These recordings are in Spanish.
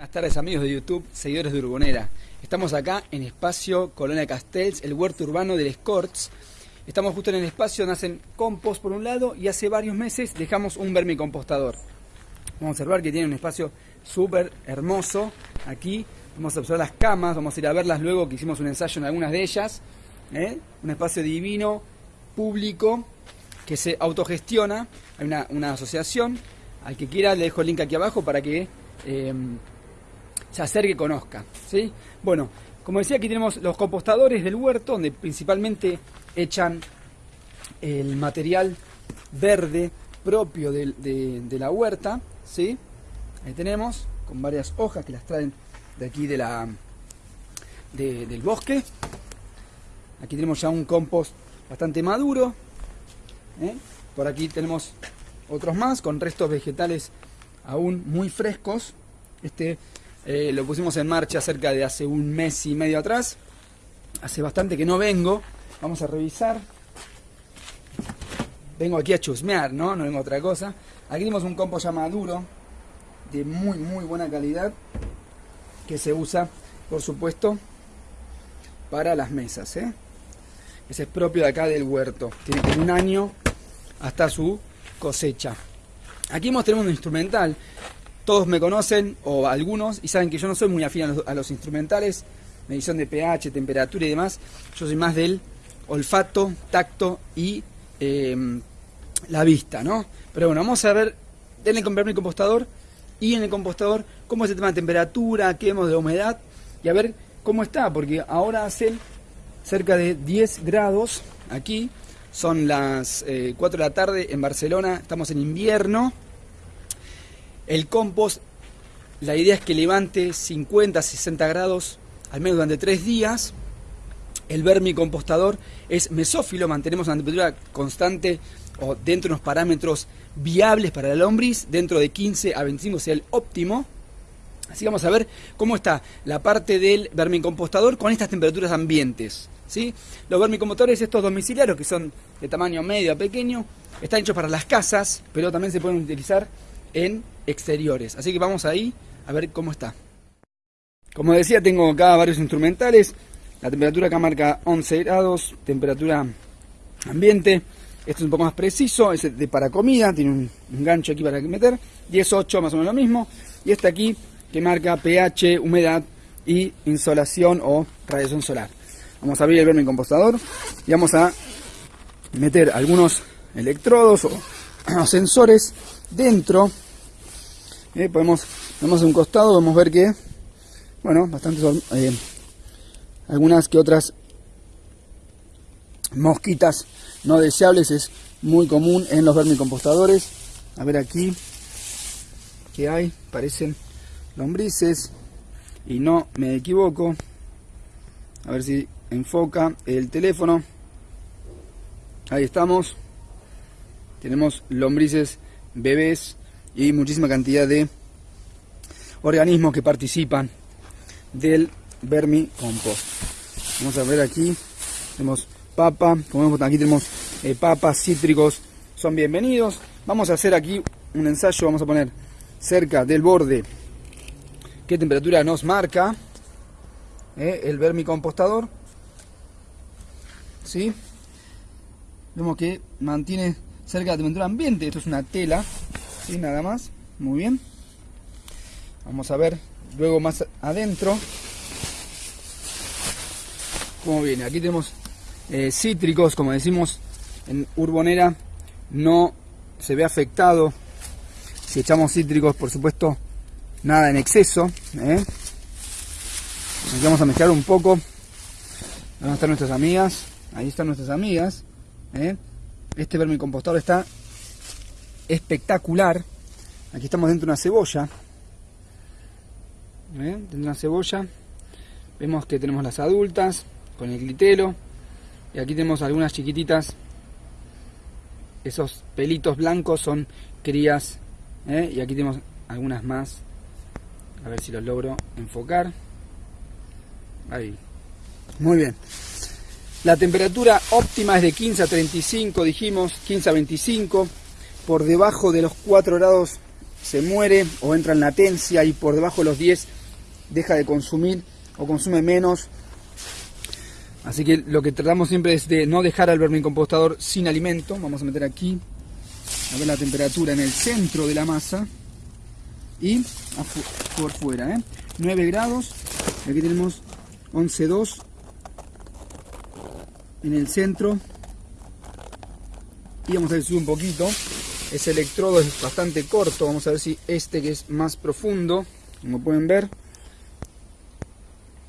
Buenas tardes amigos de YouTube, seguidores de Urbonera. Estamos acá en Espacio Colonia Castells, el huerto urbano del Escorts. Estamos justo en el espacio donde hacen compost por un lado y hace varios meses dejamos un vermicompostador. Vamos a observar que tiene un espacio súper hermoso aquí. Vamos a observar las camas, vamos a ir a verlas luego que hicimos un ensayo en algunas de ellas. ¿eh? Un espacio divino, público, que se autogestiona. Hay una, asociación. Al que quiera le dejo el link aquí abajo para que... Eh, se acerque y conozca. ¿sí? Bueno, como decía, aquí tenemos los compostadores del huerto, donde principalmente echan el material verde propio de, la huerta. ¿sí? Ahí tenemos, con varias hojas que las traen de aquí de la, del bosque. Aquí tenemos ya un compost bastante maduro. ¿eh? Por aquí tenemos otros más con restos vegetales aún muy frescos. Este eh, lo pusimos en marcha cerca de hace un mes y medio atrás. Hace bastante que no vengo. Vamos a revisar. Vengo aquí a chusmear, ¿no? No vengo a otra cosa. Aquí tenemos un compost ya maduro, de muy, muy buena calidad, que se usa, por supuesto, para las mesas, ¿eh? Ese es propio de acá del huerto. Tiene un año hasta su cosecha. Aquí tenemos un instrumental todos me conocen, o algunos, y saben que yo no soy muy afín a los, instrumentales, medición de pH, temperatura y demás. Yo soy más del olfato, tacto y em, la vista, ¿no? Pero bueno, vamos a ver, denle comprarme el compostador y en el compostador cómo es el tema de temperatura, qué vemos de humedad y a ver cómo está, porque ahora hace cerca de 10 grados aquí, son las 4 eh, de la tarde en Barcelona, estamos en invierno el compost, la idea es que levante 50, 60 grados al menos durante 3 días. El vermicompostador es mesófilo, mantenemos una temperatura constante o dentro de unos parámetros viables para la lombriz, dentro de 15 a 25 sea el óptimo. Así vamos a ver cómo está la parte del vermicompostador con estas temperaturas ambientes. ¿sí? Los vermicompostadores, estos domiciliarios, que son de tamaño medio a pequeño, están hechos para las casas, pero también se pueden utilizar en exteriores. Así que vamos ahí a ver cómo está. Como decía, tengo acá varios instrumentales. La temperatura acá marca 11 grados, temperatura ambiente. Esto es un poco más preciso, es de para comida, tiene un, gancho aquí para meter. 18 más o menos lo mismo. Y este aquí que marca pH, humedad y insolación o radiación solar. Vamos a abrir el vermicompostador y vamos a meter algunos electrodos o sensores dentro. Eh, podemos vemos un costado vamos a ver que bueno bastantes eh, algunas que otras mosquitas no deseables es muy común en los vermicompostadores. A ver aquí que hay. Parecen lombrices y no me equivoco. A ver si enfoca el teléfono. Ahí estamos tenemos lombrices bebés y muchísima cantidad de organismos que participan del vermicompost. Vamos a ver aquí, tenemos papa, como vemos aquí tenemos eh, papas, cítricos, son bienvenidos. Vamos a hacer aquí un ensayo, vamos a poner cerca del borde qué temperatura nos marca eh, el vermicompostador. ¿Sí? Vemos que mantiene cerca de la temperatura ambiente, esto es una tela y nada más. Muy bien. Vamos a ver luego más adentro como viene. Aquí tenemos eh, cítricos como decimos en urbonera. No se ve afectado. Si echamos cítricos por supuesto nada en exceso ¿eh? vamos a mezclar un poco. Van a estar nuestras amigas. Ahí están nuestras amigas ¿eh? Este vermicompostador está espectacular. Aquí estamos dentro de una cebolla. Dentro de una cebolla. Vemos que tenemos las adultas con el glitelo. Y aquí tenemos algunas chiquititas. Esos pelitos blancos son crías. ¿eh? Y aquí tenemos algunas más. A ver si los logro enfocar. Ahí. Muy bien. La temperatura óptima es de 15 a 35, dijimos, 15 a 25 por debajo de los 4 grados se muere o entra en latencia y por debajo de los 10 deja de consumir o consume menos. Así que lo que tratamos siempre es de no dejar al vermicompostador sin alimento. Vamos a meter aquí, a ver la temperatura en el centro de la masa y por fuera. ¿eh? 9 grados, aquí tenemos 11.2 en el centro. Y vamos a ver un poquito. Ese electrodo es bastante corto. Vamos a ver si este que es más profundo como pueden ver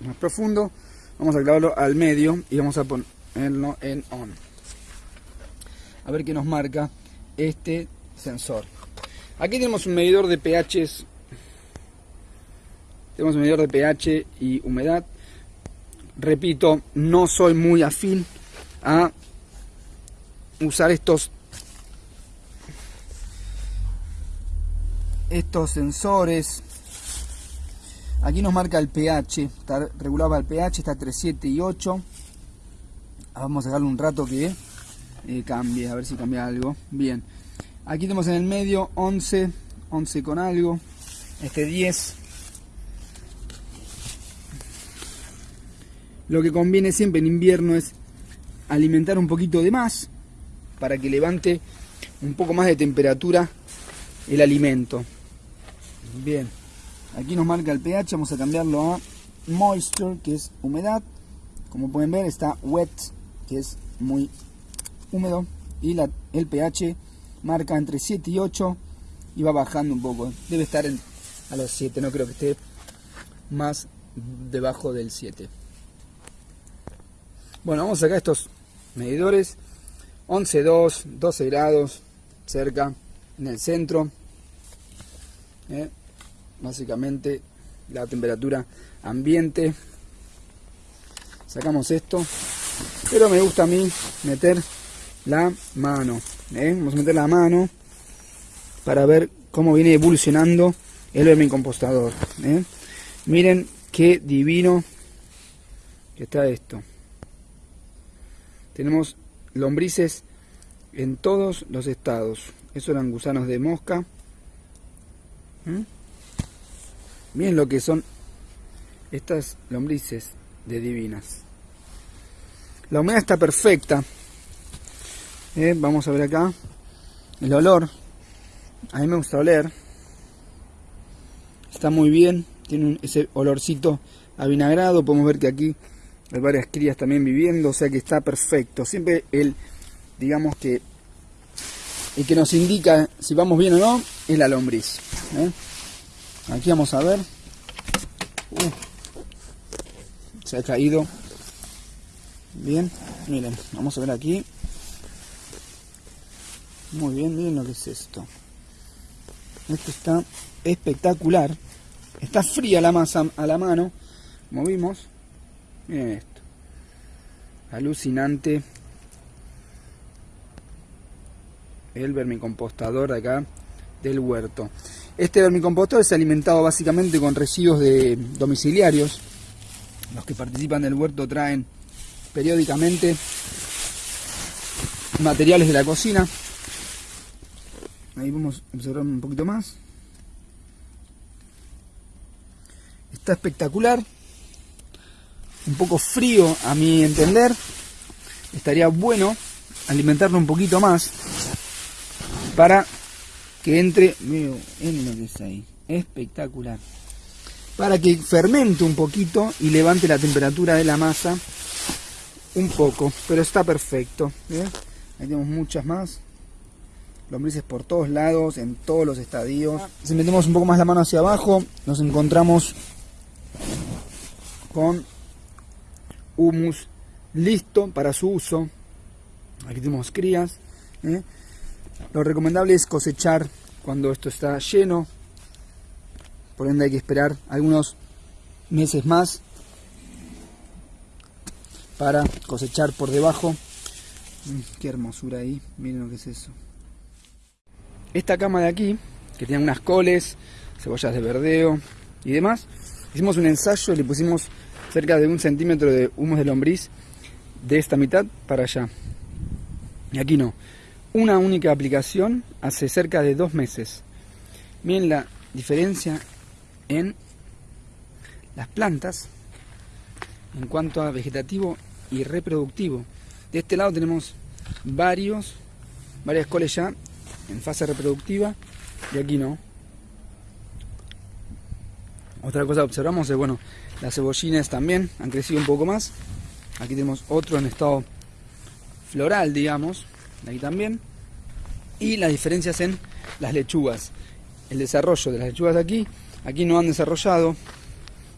más profundo vamos a clavarlo al medio y vamos a ponerlo en on. A ver qué nos marca este sensor. Aquí tenemos un medidor de pH tenemos un medidor de pH y humedad. Repito, no soy muy afín a usar estos estos sensores. Aquí nos marca el pH está regulado el pH está entre 7 y 8 vamos a darle un rato que eh, cambie a ver si cambia algo. Bien. Aquí tenemos en el medio 11 11 con algo este 10 Lo que conviene siempre en invierno es alimentar un poquito de más para que levante un poco más de temperatura el alimento. Bien, aquí nos marca el pH, vamos a cambiarlo a moisture, que es humedad. Como pueden ver está wet, que es muy húmedo. Y la, el pH marca entre 7 y 8 y va bajando un poco. Debe estar a los 7, no creo que esté más debajo del 7. Bueno, vamos a sacar estos medidores. 11.2, 12 grados, cerca, en el centro. ¿eh? Básicamente la temperatura ambiente. Sacamos esto. Pero me gusta a mí meter la mano. ¿eh? Vamos a meter la mano para ver cómo viene evolucionando el vermicompostador. ¿eh? Miren qué divino que está esto. Tenemos lombrices en todos los estados. Esos eran gusanos de mosca. ¿Mm? Miren lo que son estas lombrices de divinas. La humedad está perfecta. Eh, vamos a ver acá. El olor. A mí me gusta oler. Está muy bien. Tiene ese olorcito avinagrado. Podemos ver que aquí hay varias crías también viviendo, o sea que está perfecto. Siempre el, digamos que, el que nos indica si vamos bien o no es la lombriz. ¿eh? Aquí vamos a ver. Uh, se ha caído. Bien, miren, vamos a ver aquí. Muy bien, miren lo que es esto. Esto está espectacular. Está fría la masa a la mano, movimos Miren esto. Alucinante. El vermicompostador acá del huerto. Este vermicompostador es alimentado básicamente con residuos de domiciliarios. Los que participan del huerto traen periódicamente materiales de la cocina. Ahí vamos a observar un poquito más. Está espectacular un poco frío a mi entender. Estaría bueno alimentarlo un poquito más para que entre, miren lo que es espectacular. Para que fermente un poquito y levante la temperatura de la masa un poco, pero está perfecto. Ahí tenemos muchas más. Lombrices por todos lados, en todos los estadios. Si metemos un poco más la mano hacia abajo, nos encontramos con humus listo para su uso. Aquí tenemos crías. ¿eh? Lo recomendable es cosechar cuando esto está lleno. Por ende hay que esperar algunos meses más para cosechar por debajo. Mm, qué hermosura ahí. Miren lo que es eso. Esta cama de aquí, que tiene unas coles, cebollas de verdeo y demás, hicimos un ensayo y le pusimos cerca de un centímetro de humus de lombriz de esta mitad para allá. Y aquí no. Una única aplicación hace cerca de dos meses. Miren la diferencia en las plantas en cuanto a vegetativo y reproductivo. De este lado tenemos varios, varias coles ya en fase reproductiva y aquí no. Otra cosa que observamos es, bueno, las cebollines también han crecido un poco más. Aquí tenemos otro en estado floral, digamos, aquí también. Y las diferencias en las lechugas. El desarrollo de las lechugas de aquí, aquí no han desarrollado.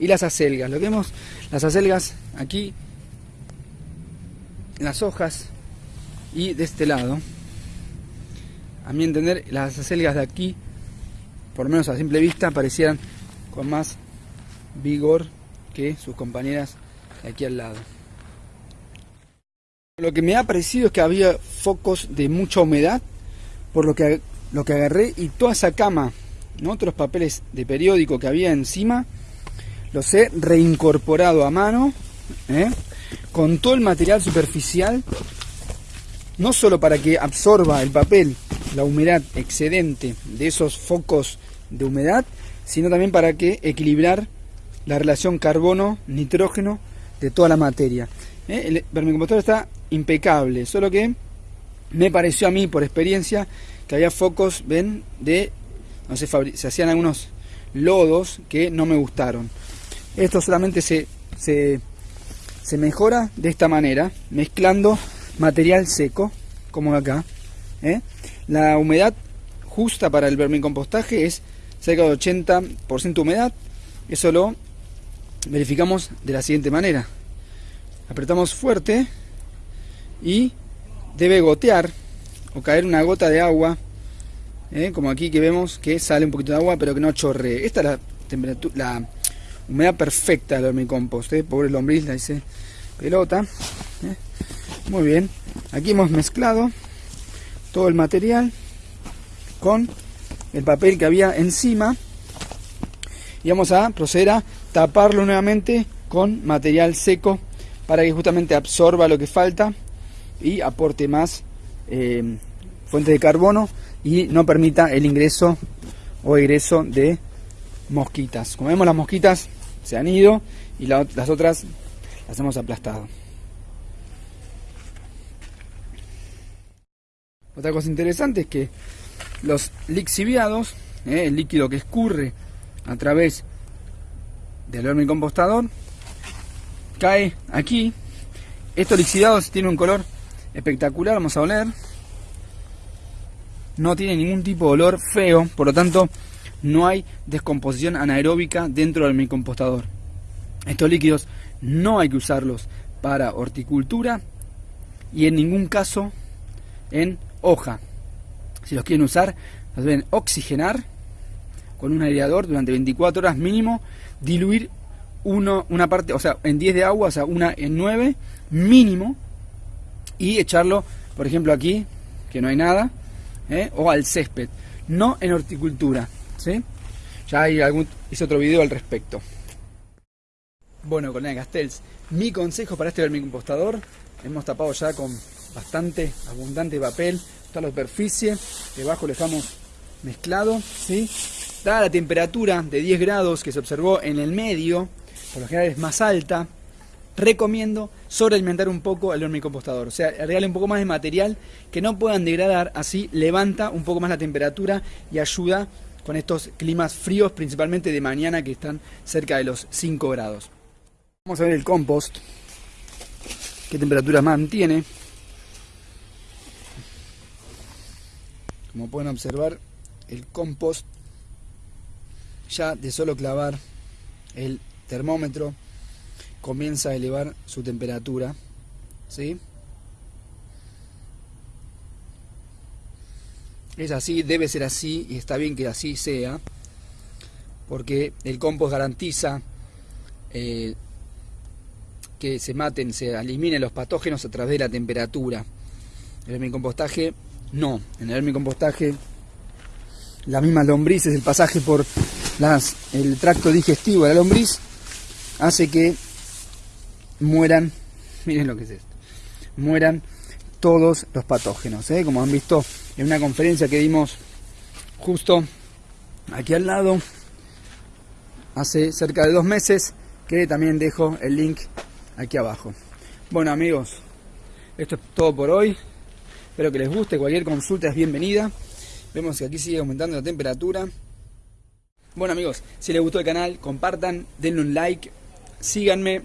Y las acelgas, lo que vemos, las acelgas aquí, las hojas y de este lado. A mi entender, las acelgas de aquí, por lo menos a simple vista, parecieran con más vigor que sus compañeras de aquí al lado. Lo que me ha parecido es que había focos de mucha humedad, por lo que, lo que agarré y toda esa cama, ¿no? otros papeles de periódico que había encima, los he reincorporado a mano, ¿eh? con todo el material superficial, no solo para que absorba el papel la humedad excedente de esos focos de humedad, sino también para que equilibrar la relación carbono-nitrógeno de toda la materia. ¿Eh? El vermicompostador está impecable, solo que me pareció a mí, por experiencia, que había focos, ven, de, no sé, se hacían algunos lodos que no me gustaron. Esto solamente se, se, se mejora de esta manera, mezclando material seco, como acá. ¿eh? La humedad justa para el vermicompostaje es cerca de 80% humedad. Eso lo verificamos de la siguiente manera. Apretamos fuerte y debe gotear o caer una gota de agua, ¿eh? como aquí que vemos que sale un poquito de agua pero que no chorre. Esta es la temperatura, la humedad perfecta del vermicompost, ¿eh? pobre lombriz, la dice pelota. ¿eh? Muy bien, aquí hemos mezclado todo el material con el papel que había encima y vamos a proceder a taparlo nuevamente con material seco para que justamente absorba lo que falta y aporte más eh, fuente de carbono y no permita el ingreso o egreso de mosquitas. Como vemos las mosquitas se han ido y las otras las hemos aplastado. Otra cosa interesante es que los lixiviados, eh, el líquido que escurre a través del vermicompostador, cae aquí. Estos lixiviados tienen un color espectacular, vamos a oler. No tiene ningún tipo de olor feo, por lo tanto no hay descomposición anaeróbica dentro del vermicompostador. Estos líquidos no hay que usarlos para horticultura y en ningún caso en hoja. Si los quieren usar, los deben oxigenar con un aireador durante 24 horas mínimo, diluir uno, una parte, o sea, en 10 de agua, o sea, una en 9 mínimo, y echarlo, por ejemplo, aquí, que no hay nada, ¿eh? o al césped, no en horticultura. ¿sí? Ya hay algún, hice otro video al respecto. Bueno, colega Castells, mi consejo para este vermicompostador, hemos tapado ya con bastante abundante papel, toda la superficie, debajo lo dejamos mezclado, ¿sí? Dada la temperatura de 10 grados que se observó en el medio, por lo general es más alta, recomiendo sobrealimentar un poco el vermicompostador, o sea, agregarle un poco más de material que no puedan degradar, así levanta un poco más la temperatura y ayuda con estos climas fríos, principalmente de mañana que están cerca de los 5 grados. Vamos a ver el compost, qué temperatura mantiene. Como pueden observar, el compost ya de solo clavar el termómetro comienza a elevar su temperatura. ¿sí? Es así, debe ser así y está bien que así sea, porque el compost garantiza eh, que se maten, se eliminen los patógenos a través de la temperatura. El compostaje no, en el vermicompostaje la misma lombriz es el pasaje por las, el tracto digestivo de la lombriz hace que mueran, miren lo que es esto, mueran todos los patógenos. ¿eh? Como han visto en una conferencia que dimos justo aquí al lado hace cerca de dos meses que también dejo el link aquí abajo. Bueno amigos, esto es todo por hoy. Espero que les guste, cualquier consulta es bienvenida. Vemos que aquí sigue aumentando la temperatura. Bueno amigos, si les gustó el canal, compartan, denle un like, síganme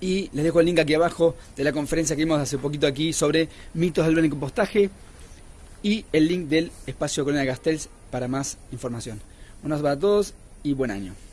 y les dejo el link aquí abajo de la conferencia que vimos hace poquito aquí sobre mitos del compostaje y el link del espacio Colonia Castells para más información. Un abrazo para todos y buen año.